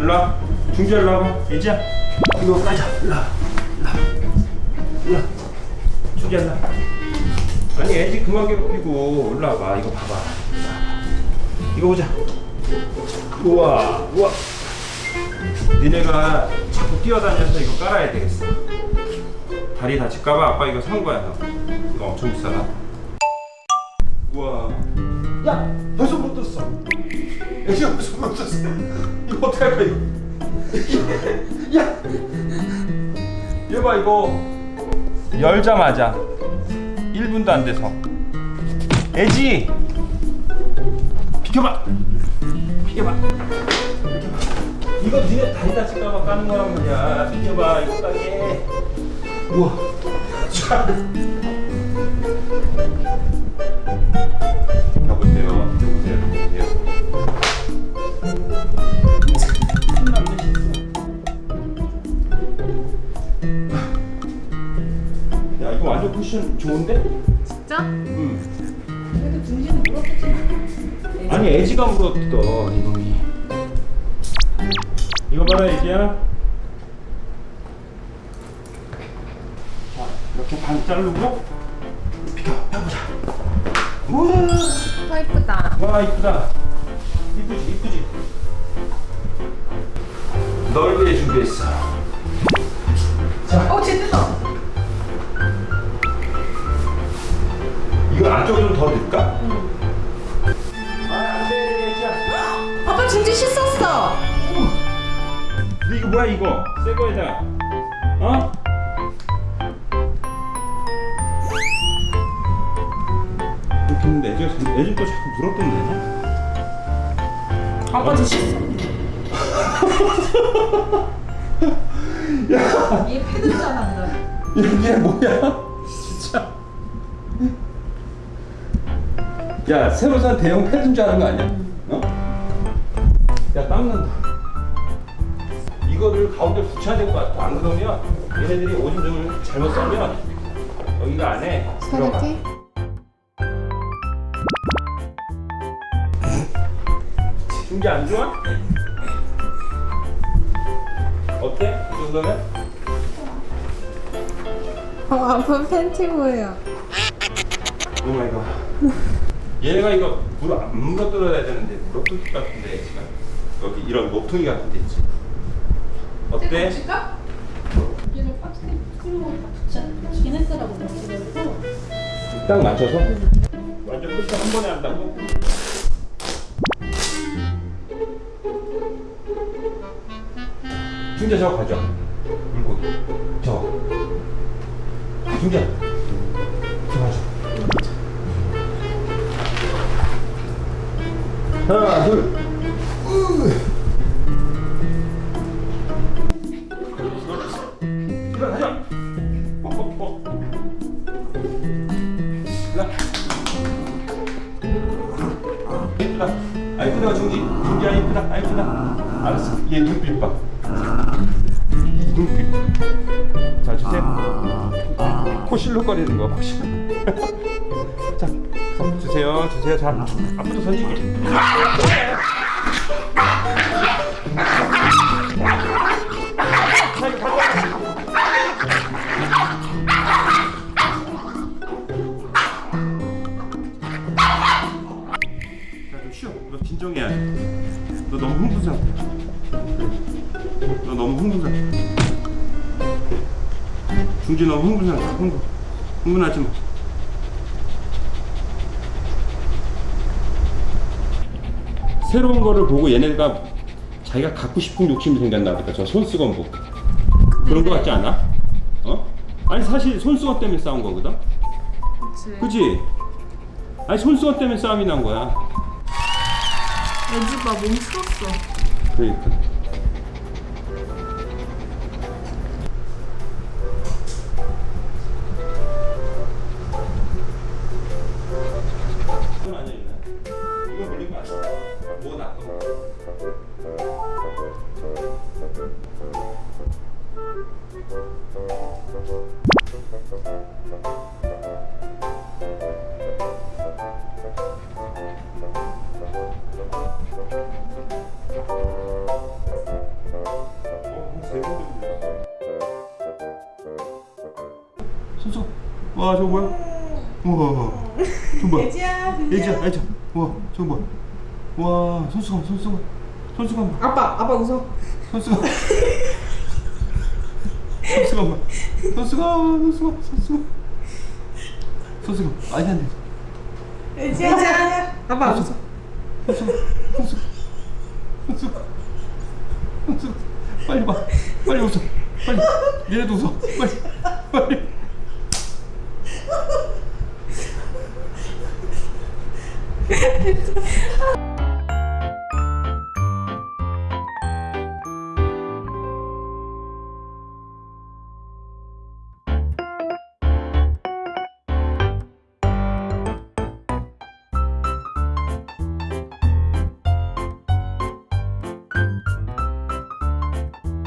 일로 와. 중재 일로 와봐. 예지야. 이거 까자. 일로 와. 일로 와. 중재 일로 와. 아니 애지 그만 괴롭히고 일로 와봐. 이거 봐봐. 이거 보자. 우와 우와. 니네가 자꾸 뛰어다녀서 이거 깔아야 되겠어. 다리 다칠까봐. 아빠 이거 산 거야 너. 이거 엄청 비싸다. 우와. 야 벌써 못 떴어. 애 벌써 못 떴어? 이거 어떡할 거야 이거? 야! 이거 봐 이거. 열자마자 1분도 안 돼서. 애지! 비켜봐! 비켜봐! 이거 니네 다리 다칠까봐 까는 거란 말이야 비켜봐 이거 까게 우와. 여보세요 쿠션 좋은데? 진짜? 응 그래도 중지는 물었겠지. 아니 애지가 물었어 이놈이 이거 봐라 애지야 자 이렇게 반 자르고 비켜 펴보자 우와 와 이쁘다. 와 이쁘다 이쁘지 이쁘지 널 위해 준비했어 어, 안쪽에 좀더 넣을까? 아 안돼 애지야 아빠 중지 씻었어. 근데 이거 뭐야 이거 새 거에다 어? 했는데 애지가 참- 애지 또 자꾸 물었던데 아빠 저 씻어. 얘 패드 잘한다. 이게 뭐야 진짜 야 새로 산 대형 패드인 줄 아는 거 아니야? 어? 야 땀난다 이거를 가운데 붙여야 될 것 같아 안 그러면 얘네들이 오줌 좀 잘못 싸면 여기가 안에 들어가? 중계 안 좋아? 어때? 이 정도면? 어, 아빠 팬티 보여. 오 마이 갓. 얘가 이거 물안 물어 뜯어야 되는데 물어 뜯을 것 같은데 지금 여기 이런 모퉁이 같은 데 있지. 어때? 얘를 끌고 붙여 붙이긴 했더라고 딱 맞춰서 완전 끝에 한 번에 한다고? 중재 저거 가져. 물고기. 저거. 중재. 하나, 둘. 일어나자. 어, 어, 어. 일어나. 이쁘다. 아 이쁘다 중지. 이쁘다. 아 이쁘다. 알았어. 얘 눈빛 봐. 이 눈빛. 자 주세요. 코 실룩거리는 거 혹시. 자, 손 주세요. 주세요. 자, 앞으로. 너 진정해야 돼. 너 너무 흥분 상태야. 너 너무 흥분 상태. 중지 너무 흥분 상태. 흥분. 흥분하지 마. 새로운 거를 보고 얘네가 자기가 갖고 싶은 욕심이 생겼나 보다. 저 손수건 보고. 그런 거 같지 않아? 어? 아니 사실 손수건 때문에 싸운 거거든. 그치. 그지? 아니 손수건 때문에 싸움이 난 거야. 애지가 몸 풀었어. 그러니까. 손수 와 저거 뭐야? 우와. 저거 뭐야? 예지야 예지야 예지야. 우와 저거 뭐야? 와 손수건 손수건 손수건 봐 아빠 아빠 웃어. 손수건 손수건 봐 손수건 손수건 손수건 손수건 아니 안돼 아빠 웃어 손수건 손수건 손수건 손수건 빨리 봐. 빨리 웃어. 빨리. 얘네도 웃어. 빨리. 빨리